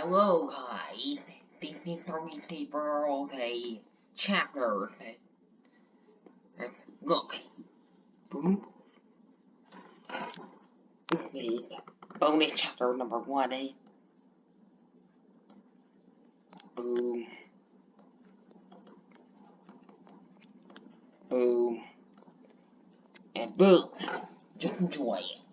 Hello guys, this is Three Sleeper okay chapters. Uh, Look, boom. This is bonus chapter number one, eh? Boom. Boom. And boom. Just enjoy it.